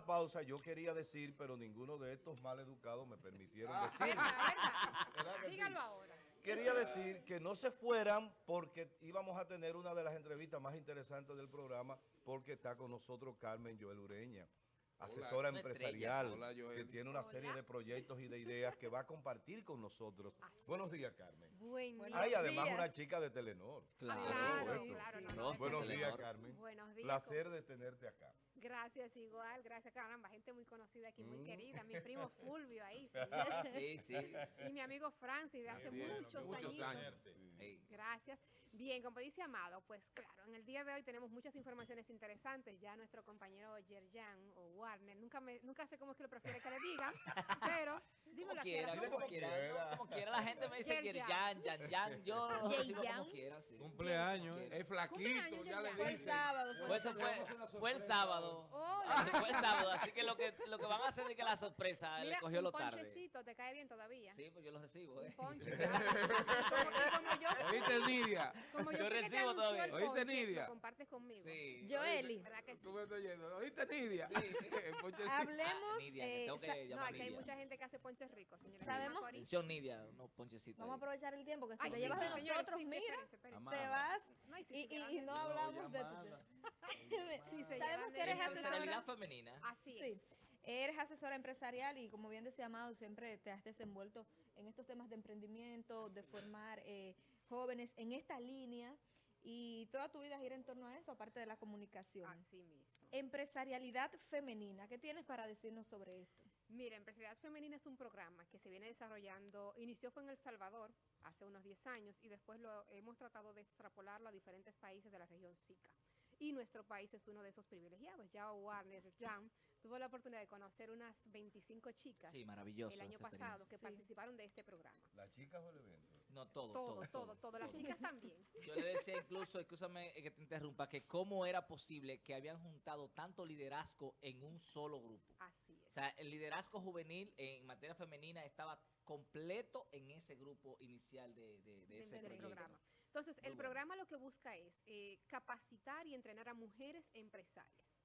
la pausa yo quería decir, pero ninguno de estos mal educados me permitieron Ah. decir. Dígalo ahora. Quería decir que no se fueran porque íbamos a tener una de las entrevistas más interesantes del programa porque está con nosotros Carmen Joel Ureña, asesora empresarial, estrella. Hola, Joel. que tiene una serie de proyectos y de ideas que va a compartir con nosotros. Buenos días, Carmen. Buen día. Hay además días. una chica de Telenor. Claro. Claro, supuesto. claro, no, no, Rostro Buenos días, Carmen. Buenos días. Placer de tenerte acá. Gracias, igual, gracias, caramba, gente muy conocida aquí, muy Mm. querida, mi primo Fulvio ahí, sí, Sí, sí. y mi amigo Francis de hace es, muchos, muchos años. Gracias. Bien, como dice Amado, pues claro, en el día de hoy tenemos muchas informaciones interesantes. Ya nuestro compañero Yerjan o Warner, nunca me, nunca sé cómo es que lo prefiere que le diga, pero dímelo Como quiera, como como quiera, quiera. no, como quiera. La gente me dice Yerjan. Yerjan, Yan, Yan. Yo lo recibo como quiera, sí. Cumpleaños. Como quiera. Es flaquito, ya le el dicen. sábado. Fue, eso fue, fue el sábado. Oh, Fue el sábado, así que lo que lo que van a hacer es que la sorpresa Mira, le cogió lo tarde. ponchecito, ¿te cae bien todavía? Sí, pues yo lo recibo, ¿eh? ponche. como, como yo, ¿Oíste, Nidia? como yo, que recibo todavía. el ¿Oíste, ponche, Nidia? Compartes conmigo. Sí. Joeli, ¿Verdad que sí? Tú me estás oyendo. ¿Oíste, Nidia? El ponchecito. hablemos. Ah, Nidia, que eh, tengo que sa- No, llamar aquí hay mucha gente que hace ricos, señora. ¿Sabemos? Atención, Nidia, unos ponchecitos. Vamos a aprovechar el tiempo que si Ay, te sí, llevas sí, señores, nosotros, sí, sí, mira, espérense, espérense. te Amada. vas No, y si y, no No, hablamos de se Sabemos que eres asesora. femenina. Así es. Sí, eres asesora empresarial y como bien decía Amado, siempre te has desenvuelto en estos temas de emprendimiento, de formar eh, jóvenes en esta línea y toda tu vida gira en torno a eso, aparte de la comunicación. Así mismo. Empresarialidad femenina, ¿qué tienes para decirnos sobre esto? Mira, Empresariedad Femenina es un programa que se viene desarrollando, inició fue en El Salvador hace unos 10 años y después lo hemos tratado de extrapolarlo a diferentes países de la región SICA. Y nuestro país es uno de esos privilegiados. Ya Warner Jam tuvo la oportunidad de conocer unas 25 chicas Sí, maravilloso. el año pasado que Sí. participaron de este programa. ¿La chica o el evento? No, todo, Todo, todo, todo, todo. Las chicas también. Yo le decía incluso, escúchame eh, que te interrumpa, que cómo era posible que habían juntado tanto liderazgo en un solo grupo. Así O sea, el liderazgo juvenil en materia femenina estaba completo en ese grupo inicial de, de, de de- ese proyecto. programa. Entonces, Muy el bueno. programa lo que busca es eh, capacitar y entrenar a mujeres empresarias.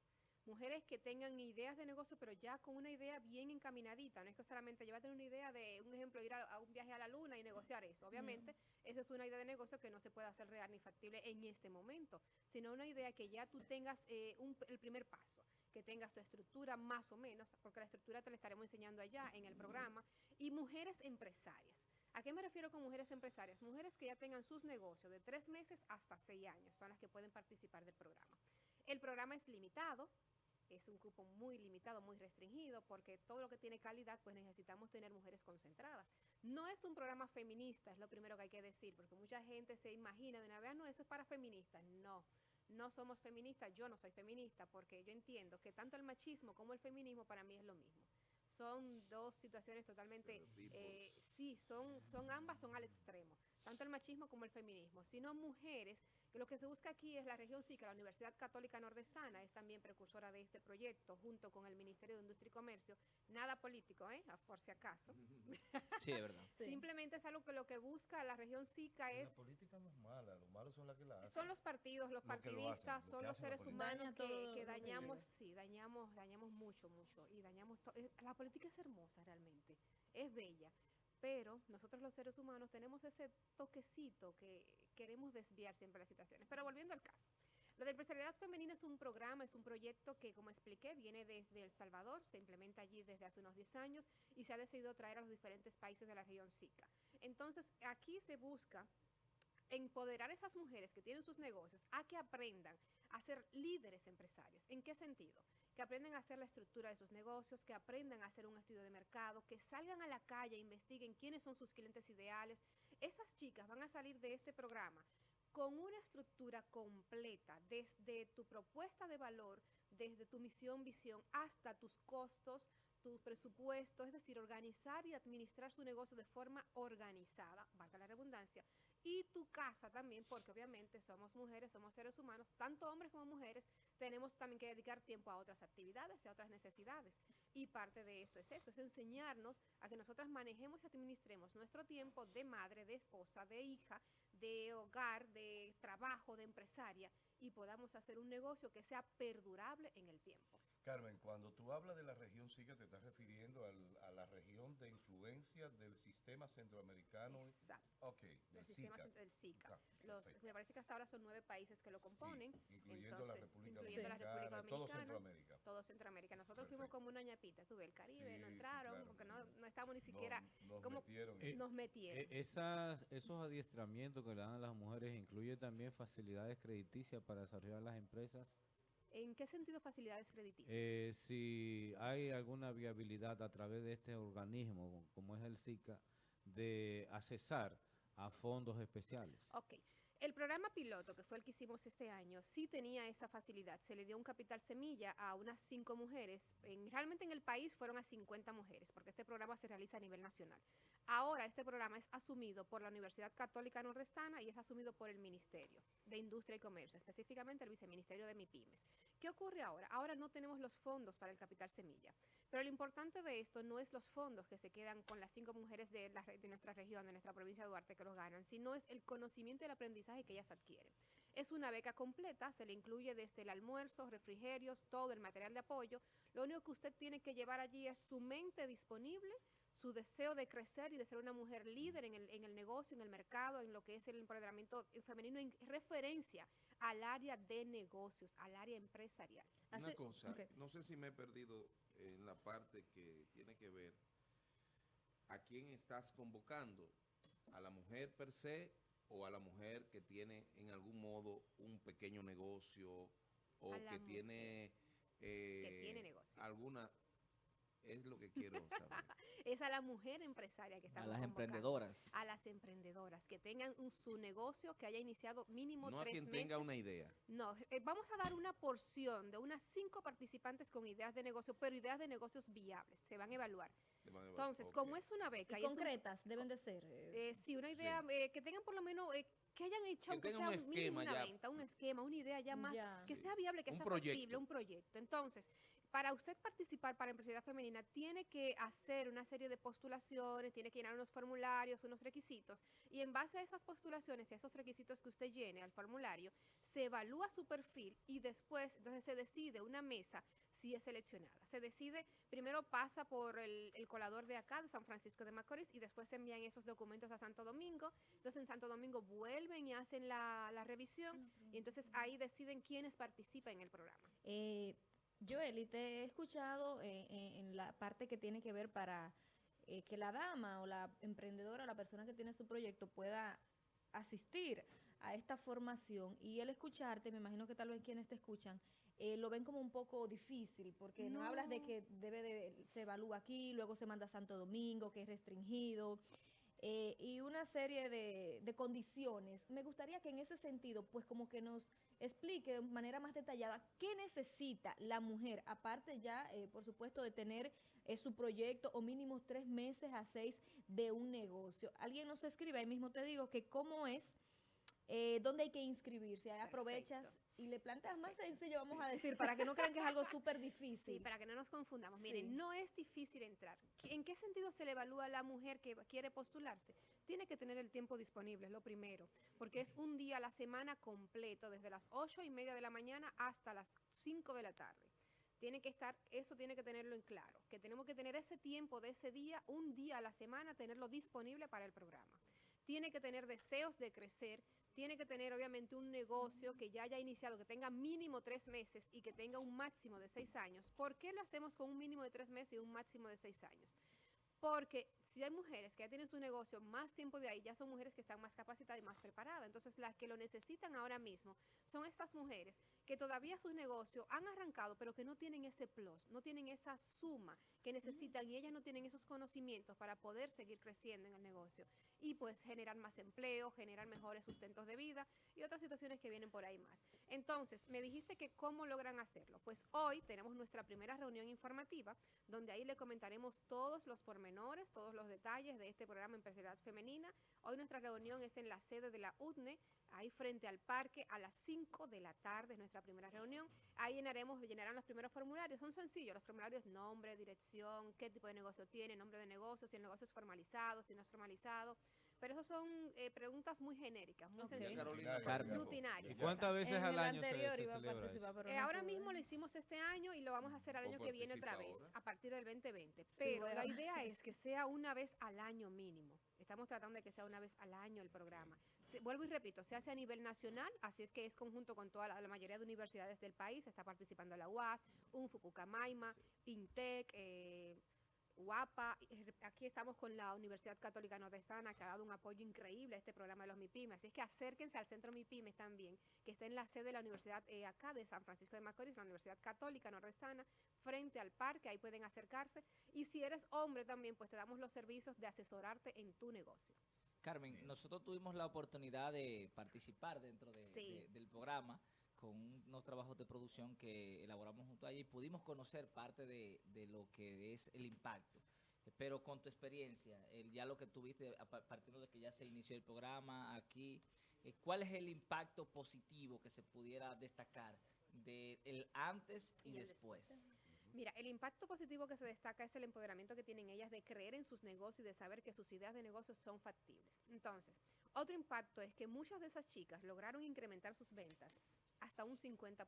Mujeres que tengan ideas de negocio, pero ya con una idea bien encaminadita. No es que solamente llevar una idea de, un ejemplo, ir a, a un viaje a la luna y negociar eso. Obviamente, esa es una idea de negocio que no se puede hacer real ni factible en este momento, sino una idea que ya tú tengas eh, un- el primer paso, que tengas tu estructura más o menos, porque la estructura te la estaremos enseñando allá en el programa, y mujeres empresarias. ¿A qué me refiero con mujeres empresarias? Mujeres que ya tengan sus negocios de tres meses hasta seis años son las que pueden participar del programa. El programa es limitado, es un grupo muy limitado, muy restringido, porque todo lo que tiene calidad, pues necesitamos tener mujeres concentradas. No es un programa feminista, es lo primero que hay que decir, porque mucha gente se imagina de una vez, "Ah, no, eso es para feministas. No, no somos feministas, yo no soy feminista, porque yo entiendo que tanto el machismo como el feminismo para mí es lo mismo. Son dos situaciones totalmente, eh, sí, son, son ambas son al extremo, tanto el machismo como el feminismo, sino mujeres, que lo que se busca aquí es la región SICA, la Universidad Católica Nordestana, es también precursora de este proyecto, junto con el Ministerio de Industria y Comercio, nada político, ¿eh? por si acaso. Sí, es verdad. Sí. Simplemente es algo que lo que busca la región SICA La es política no es mala, los malos son las que la hacen. son los partidos, los Lo que lo partidistas, hacen, lo son los la seres humanos que, todo que dañamos, sí, dañamos, dañamos mucho, mucho. Y dañamos eh, La política es hermosa realmente, es bella. Pero nosotros los seres humanos tenemos ese toquecito que queremos desviar siempre las situaciones. Pero volviendo al caso. Lo de empresariedad femenina es un programa, es un proyecto que, como expliqué, viene desde El Salvador, se implementa allí desde hace unos 10 años y se ha decidido traer a los diferentes países de la región SICA. Entonces, aquí se busca empoderar a esas mujeres que tienen sus negocios a que aprendan a ser líderes empresarias. ¿En qué sentido? Que aprendan a hacer la estructura de sus negocios, que aprendan a hacer un estudio de mercado, que salgan a la calle, e investiguen quiénes son sus clientes ideales. Estas chicas van a salir de este programa con una estructura completa, desde tu propuesta de valor, desde tu misión, visión, hasta tus costos, tu presupuesto, es decir, organizar y administrar su negocio de forma organizada, valga la redundancia, y tu casa también, porque obviamente somos mujeres, somos seres humanos, tanto hombres como mujeres, tenemos también que dedicar tiempo a otras actividades y a otras necesidades. Y parte de esto es eso, es enseñarnos a que nosotras manejemos y administremos nuestro tiempo de madre, de esposa, de hija, de hogar, de trabajo, de empresaria, y podamos hacer un negocio que sea perdurable en el tiempo. Carmen, cuando tú hablas de la región SICA, te estás refiriendo al- a la región de influencia del sistema centroamericano. Exacto. Ok, del del sistema SICA. del SICA. Ah, Los, me parece que hasta ahora son nueve países que lo componen. Sí, incluyendo la entonces, República incluyendo la Dominicana, República todo Dominicana, Centroamérica. todo Centroamérica. Nosotros fuimos Perfecto. como una ñapita, tuve el Caribe, no Sí, sí, entraron, claro. porque no, no estábamos ni No, siquiera, nos como- metieron. Eh, nos metieron. E- Esas, esos adiestramientos que le dan a las mujeres incluye también facilidades crediticias para desarrollar las empresas. ¿En qué sentido facilidades crediticias? Eh, si hay alguna viabilidad a través de este organismo, como es el SICA, de accesar a fondos especiales. Ok. El programa piloto, que fue el que hicimos este año, sí tenía esa facilidad. Se le dio un capital semilla a unas cinco mujeres. En- realmente en el país fueron a 50 mujeres, porque este programa se realiza a nivel nacional. Ahora este programa es asumido por la Universidad Católica Nordestana y es asumido por el Ministerio de Industria y Comercio, específicamente el Viceministerio de MIPIMES. ¿Qué ocurre ahora? Ahora no tenemos los fondos para el capital semilla. Pero lo importante de esto no es los fondos que se quedan con las cinco mujeres de, la de nuestra región, de nuestra provincia de Duarte, que los ganan, sino es el conocimiento y el aprendizaje que ellas adquieren. Es una beca completa, se le incluye desde el almuerzo, refrigerios, todo el material de apoyo. Lo único que usted tiene que llevar allí es su mente disponible, su deseo de crecer y de ser una mujer líder en el, en el negocio, en el mercado, en lo que es el empoderamiento femenino, en referencia al área de negocios, al área empresarial. Una cosa, no sé si me he perdido en la parte que tiene que ver a quién estás convocando, a la mujer per se o a la mujer que tiene en algún modo un pequeño negocio o que tiene, eh, tiene negocio. alguna, es lo que quiero saber. Es a la mujer empresaria que A estamos las convocando. emprendedoras. a las emprendedoras que tengan un- su negocio que haya iniciado mínimo no a tres quien meses. tenga una idea. No, eh, vamos a dar una porción de unas cinco participantes con ideas de negocio, pero ideas de negocios viables, se van a evaluar. Se van a evaluar. Entonces, como es una beca Y y es un- concretas deben de ser. eh, eh, sí, una idea eh, que tengan por lo menos, eh, que hayan hecho Que aunque sea un un mínimo esquema una ya. venta, un esquema, una idea ya más, Ya. que Sí. sea viable, que Un sea factible, proyecto. un proyecto. Entonces, para usted participar para Empresaridad Femenina, tiene que hacer una serie de postulaciones, tiene que llenar unos formularios, unos requisitos, y en base a esas postulaciones y a esos requisitos que usted llene al formulario, se evalúa su perfil y después, entonces se decide una mesa si es seleccionada. Se decide, primero pasa por el, el colador de acá, de San Francisco de Macorís, y después se envían esos documentos a Santo Domingo. Entonces en Santo Domingo vuelven y hacen la, la revisión, y entonces ahí deciden quiénes participan en el programa. Eh, Joely, te he escuchado en la parte que tiene que ver para eh, que la dama o la emprendedora o la persona que tiene su proyecto pueda asistir a esta formación y el escucharte, me imagino que tal vez quienes te escuchan, eh, lo ven como un poco difícil, porque no. hablas de que debe de, se evalúa aquí, luego se manda a Santo Domingo, que es restringido, eh, y una serie de, de condiciones. Me gustaría que en ese sentido, pues como que nos explique de manera más detallada qué necesita la mujer, aparte ya, eh, por supuesto, de tener eh, su proyecto o mínimo tres meses a seis de un negocio. Alguien nos escribe, ahí mismo te digo, que cómo es, eh, dónde hay que inscribirse. Ahí aprovechas Perfecto. y le planteas más Perfecto. sencillo, vamos a decir, para que no crean que es algo súper Sí, difícil. para que no nos confundamos. Miren, Sí. no es difícil entrar. ¿En qué sentido se le evalúa a la mujer que quiere postularse? Tiene que tener el tiempo disponible, es lo primero, porque es un día a la semana completo, desde las ocho y media de la mañana hasta las 5 de la tarde. Tiene que estar, eso tiene que tenerlo en claro, que tenemos que tener ese tiempo de ese día, un día a la semana, tenerlo disponible para el programa. Tiene que tener deseos de crecer, tiene que tener obviamente un negocio que ya haya iniciado, que tenga mínimo tres meses y que tenga un máximo de seis años. ¿Por qué lo hacemos con un mínimo de tres meses y un máximo de seis años? Porque si hay mujeres que ya tienen su negocio más tiempo de ahí, ya son mujeres que están más capacitadas y más preparadas. Entonces, las que lo necesitan ahora mismo son estas mujeres que todavía su negocio han arrancado, pero que no tienen ese plus, no tienen esa suma que necesitan y ellas no tienen esos conocimientos para poder seguir creciendo en el negocio y pues generar más empleo, generar mejores sustentos de vida y otras situaciones que vienen por ahí más. Entonces, me dijiste que cómo logran hacerlo. Pues hoy tenemos nuestra primera reunión informativa donde ahí le comentaremos todos los pormenores, todos los detalles de este programa Empresarial Femenina. Hoy nuestra reunión es en la sede de la UTNE, ahí frente al parque a las 5 de la tarde, es nuestra primera reunión. Ahí llenaremos, llenarán los primeros formularios, son sencillos, los formularios nombre, dirección, qué tipo de negocio tiene, nombre de negocio, si el negocio es formalizado, si no es formalizado. Pero eso son eh, preguntas muy genéricas, muy Ok. sencillas, rutinarias. ¿Y cuántas veces En al año se, anterior se iba a celebra participar, eso? pero Eh, ahora mismo lo hicimos este año y lo vamos a hacer al año que viene otra vez, ahora. a partir del 2020. Pero la idea es que sea una vez al año mínimo. Estamos tratando de que sea una vez al año el programa. Se- vuelvo y repito, se hace a nivel nacional, así es que es conjunto con toda la, la mayoría de universidades del país. Está participando la UAS, UNFUCUCAMAIMA, INTEC, eh, UAPA. y, eh, Aquí estamos con la Universidad Católica Nordestana, que ha dado un apoyo increíble a este programa de los MIPIMES. Así es que acérquense al Centro MIPIMES también, que está en la sede de la Universidad eh, acá de San Francisco de Macorís, la Universidad Católica Nordestana, frente al parque, ahí pueden acercarse. Y si eres hombre también, pues te damos los servicios de asesorarte en tu negocio. Carmen, nosotros tuvimos la oportunidad de participar dentro de- Sí. de- del programa con unos trabajos de producción que elaboramos junto a ella y pudimos conocer parte de, de lo que es el impacto. Pero con tu experiencia, el, ya lo que tuviste, partiendo de que ya se inició el programa aquí, eh, ¿cuál es el impacto positivo que se pudiera destacar del antes y, Y el después? Mira, el impacto positivo que se destaca es el empoderamiento que tienen ellas de creer en sus negocios y de saber que sus ideas de negocios son factibles. Entonces, otro impacto es que muchas de esas chicas lograron incrementar sus ventas hasta un 50%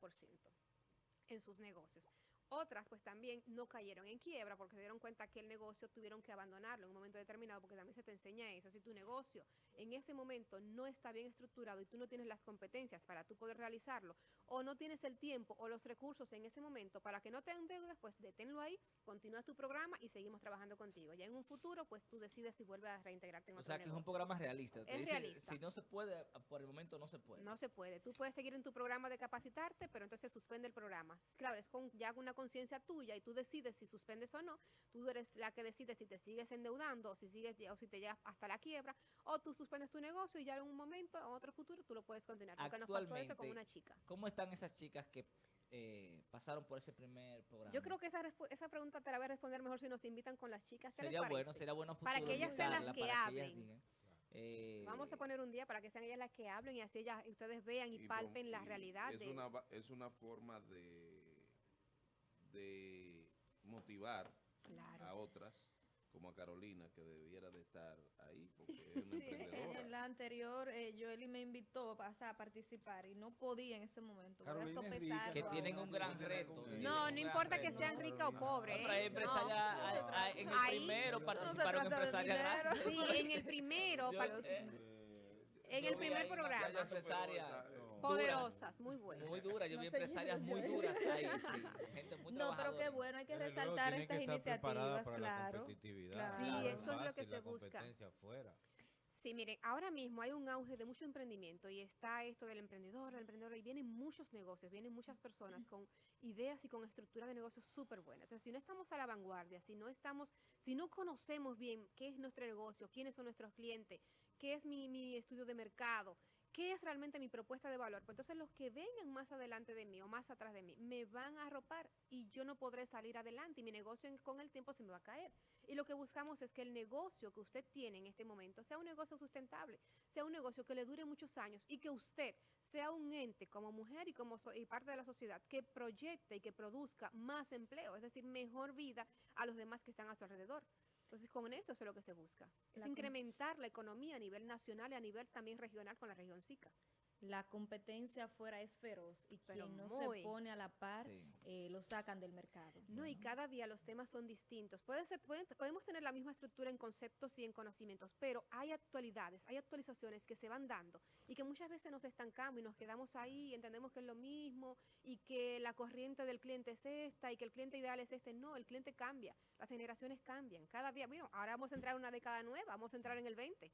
en sus negocios. Otras pues también no cayeron en quiebra porque se dieron cuenta que el negocio tuvieron que abandonarlo en un momento determinado porque también se te enseña eso. Si tu negocio en ese momento no está bien estructurado y tú no tienes las competencias para tú poder realizarlo o no tienes el tiempo o los recursos en ese momento para que no te endeudes, pues deténlo ahí, continúa tu programa y seguimos trabajando contigo. Ya en un futuro pues tú decides si vuelves a reintegrarte en O otro sea, que es un programa realista. Te Es dice, realista. Si no se puede, por el momento no se puede. No se puede. Tú puedes seguir en tu programa de capacitarte, pero entonces suspende el programa. Claro, es con ya una conciencia tuya y tú decides si suspendes o no. Tú eres la que decide si te sigues endeudando o si sigues o si te llegas hasta la quiebra o tú suspendes tu negocio y ya en un momento, en otro futuro, tú lo puedes continuar. Porque nos pasó eso con Actualmente, una chica. ¿Cómo están esas chicas que eh, pasaron por ese primer programa? Yo creo que esa, esa pregunta te la voy a responder mejor si nos invitan con las chicas. ¿Qué les sería bueno, sería bueno Para que ellas sean las que hablen. Eh, Vamos a poner un día para que sean ellas las que hablen y así ellas, ustedes vean y, palpen la y realidad Es, de... una, va- es una forma de, de motivar Claro. a otras, como a Carolina, que debiera de estar ahí, porque es una Sí, emprendedora. en la anterior, eh, Joely me invitó a, a participar y no podía en ese momento. Carolina es rica, que tienen un gran reto. No, no importa que sean ricas o pobres. ¿eh? en el Ahí- primero participaron empresarias. Sí, en el primero, eh, en el primer programa. Poderosas, muy buenas. Muy dura, yo No vi empresarias muy duras ahí, sí, gente muy No, pero qué bueno, hay que resaltar estas que iniciativas, para la claro. competitividad. claro. Sí, eso es lo que se busca. Sí, miren, ahora mismo hay un auge de mucho emprendimiento y está esto del emprendedor, del emprendedor, y vienen muchos negocios, vienen muchas personas con ideas y con estructura de negocios súper buenas. Entonces, si no estamos a la vanguardia, si no estamos, si no conocemos bien qué es nuestro negocio, quiénes son nuestros clientes, qué es mi, mi estudio de mercado, qué es realmente mi propuesta de valor, pues entonces los que vengan más adelante de mí o más atrás de mí me van a arropar y yo no podré salir adelante y mi negocio con el tiempo se me va a caer. Y lo que buscamos es que el negocio que usted tiene en este momento sea un negocio sustentable, sea un negocio que le dure muchos años y que usted sea un ente como mujer y como so- y parte de la sociedad que proyecte y que produzca más empleo, es decir, mejor vida a los demás que están a su alrededor. Entonces, con esto eso es lo que se busca. Es La incrementar la economía a nivel nacional y a nivel también regional con la región SICA. La competencia afuera es feroz y Pero quien no muy. se pone a la par Sí. eh, lo sacan del mercado. No, y cada día los temas son distintos. Puede ser, pueden- podemos tener la misma estructura en conceptos y en conocimientos, pero hay actualidades, hay actualizaciones que se van dando y que muchas veces nos estancamos y nos quedamos ahí y entendemos que es lo mismo y que la corriente del cliente es esta y que el cliente ideal es este. No, el cliente cambia, las generaciones cambian. Cada día, bueno, ahora vamos a entrar en una década nueva, vamos a entrar en el 20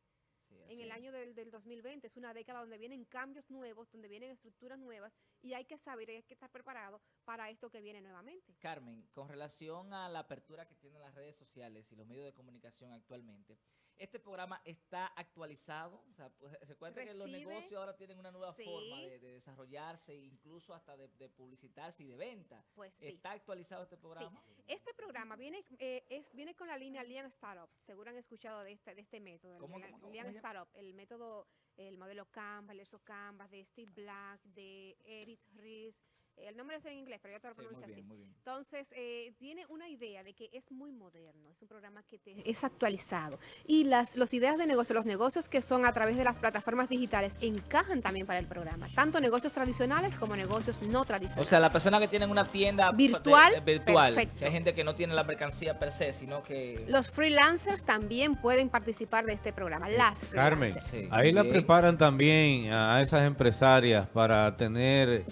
Sí, en el año del, del 2020. Es una década donde vienen cambios nuevos, donde vienen estructuras nuevas y hay que saber y hay que estar preparado para esto que viene nuevamente. Carmen, con relación a la apertura que tienen las redes sociales y los medios de comunicación actualmente, ¿este programa está actualizado? O sea, pues, recuerda que los negocios ahora tienen una nueva Sí. forma de, de desarrollarse, incluso hasta de, de publicitarse y de venta. Pues sí. ¿Está actualizado este programa? Este programa viene, eh, es, viene con la línea Lean Startup. Seguro han escuchado de este, de este método. el ¿Cómo, Lean- cómo, cómo Lean se llama? Startup, el método, el modelo Canva, el ESO Canvas de Steve Black, de Eric Ries, El nombre es en inglés, pero yo te lo Sí, muy pronuncio así. bien, muy bien. Entonces, eh, tiene una idea de que es muy moderno, es un programa que te- es actualizado. Y las los ideas de negocio, los negocios que son a través de las plataformas digitales encajan también para el programa, tanto negocios tradicionales como negocios no tradicionales. O sea, la persona que tienen una tienda de- Virtual, de- virtual, perfecto. que hay gente que no tiene la mercancía per se, sino que... Los freelancers también pueden participar de este programa, las Carmen, freelancers. Sí, ahí la preparan también a esas empresarias para tener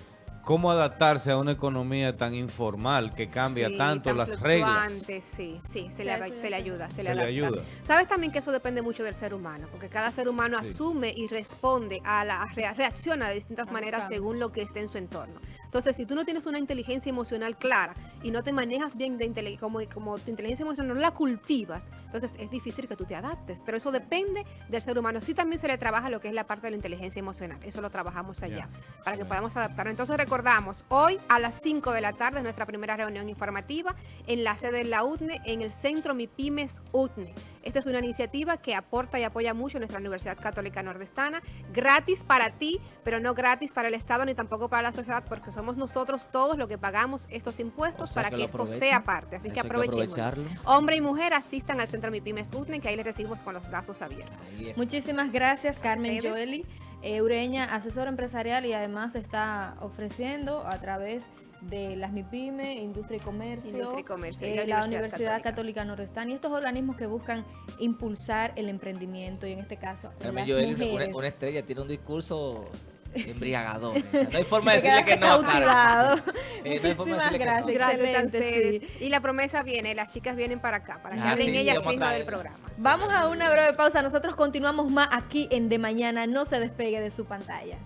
cómo adaptarse a una economía tan informal que cambia Sí, tanto tan las reglas. Sí, sí, se, Sí, le, se ayuda, se, Se le ayuda. Sabes también que eso depende mucho del ser humano, porque cada ser humano Sí. asume y responde a la rea- reacciona de distintas maneras según lo que esté en su entorno. Entonces, si tú no tienes una inteligencia emocional clara y no te manejas bien de como, como tu inteligencia emocional no la cultivas, entonces es difícil que tú te adaptes. Pero eso depende del ser humano. Sí también se le trabaja lo que es la parte de la inteligencia emocional. Eso lo trabajamos allá para que podamos adaptarnos. Entonces recordamos, hoy a las 5 de la tarde nuestra primera reunión informativa en la sede de la UTNE, en el centro MIPIMES UTNE. Esta es una iniciativa que aporta y apoya mucho nuestra Universidad Católica Nordestana, gratis para ti, pero no gratis para el Estado ni tampoco para la sociedad, porque somos nosotros todos los que pagamos estos impuestos O sea, para que esto sea parte. Así Eso que aprovechemos. Hombre y mujer asistan al centro MIPIMES UTNE, que ahí les recibimos con los brazos abiertos. Muchísimas gracias, Carmen ustedes. Joeli. Eh, Ureña, asesora empresarial y además está ofreciendo a través de las MIPYME, Industria y Comercio, Industria y Comercio y eh, la la Universidad Universidad Católica. Católica Nordestana y estos organismos que buscan impulsar el emprendimiento y en este caso Carmen las Joel, una, mujeres. una estrella, tiene un discurso embriagador. o sea, no hay forma de decirle que no. Eh, no hay forma de Muchísimas decirle que no. gracias. Gracias a ustedes. sí. Y la promesa viene, las chicas vienen para acá, para que Ah, hablen sí, sí, ellas a mismas del programa. Vamos a una breve pausa. Nosotros continuamos más aquí en De Mañana. No se despegue de su pantalla.